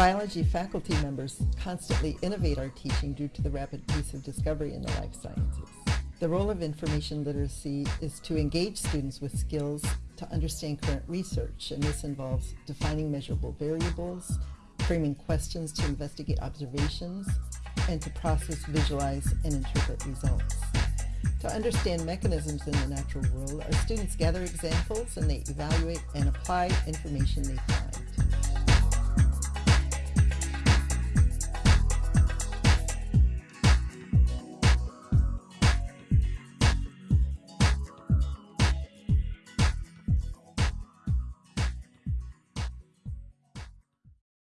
Biology faculty members constantly innovate our teaching due to the rapid pace of discovery in the life sciences. The role of information literacy is to engage students with skills to understand current research, and this involves defining measurable variables, framing questions to investigate observations, and to process, visualize, and interpret results. To understand mechanisms in the natural world, our students gather examples and they evaluate and apply information they find.